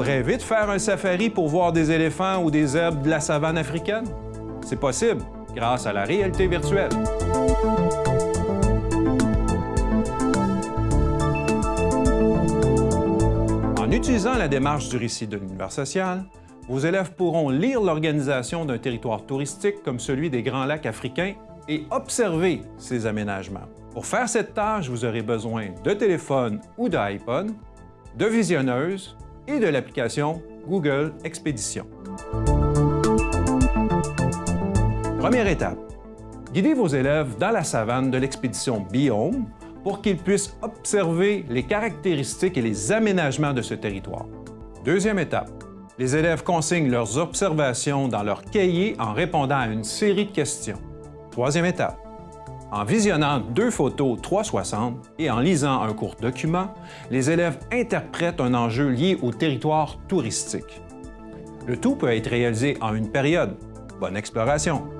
rêvé de faire un safari pour voir des éléphants ou des zèbres de la savane africaine? C'est possible grâce à la réalité virtuelle. En utilisant la démarche du récit de l'univers social, vos élèves pourront lire l'organisation d'un territoire touristique comme celui des Grands Lacs africains et observer ces aménagements. Pour faire cette tâche, vous aurez besoin de téléphone ou d'iPod, de visionneuses et de l'application Google Expédition. Première étape, guidez vos élèves dans la savane de l'expédition Biome pour qu'ils puissent observer les caractéristiques et les aménagements de ce territoire. Deuxième étape, les élèves consignent leurs observations dans leur cahier en répondant à une série de questions. Troisième étape, en visionnant deux photos 360 et en lisant un court document, les élèves interprètent un enjeu lié au territoire touristique. Le tout peut être réalisé en une période. Bonne exploration!